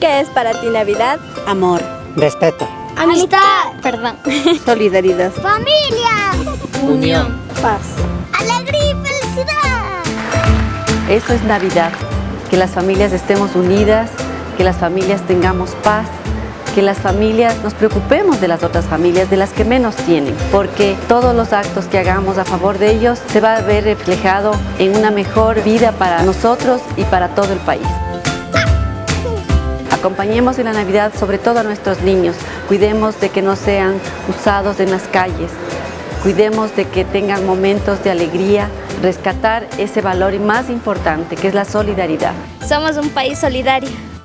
¿Qué es para ti Navidad? Amor. Respeto. Amistad. Perdón. Solidaridad. Familia. Unión. Paz. Alegría y felicidad. Eso es Navidad, que las familias estemos unidas, que las familias tengamos paz, que las familias nos preocupemos de las otras familias, de las que menos tienen, porque todos los actos que hagamos a favor de ellos se va a ver reflejado en una mejor vida para nosotros y para todo el país. Acompañemos en la Navidad sobre todo a nuestros niños, cuidemos de que no sean usados en las calles, cuidemos de que tengan momentos de alegría, rescatar ese valor más importante que es la solidaridad. Somos un país solidario.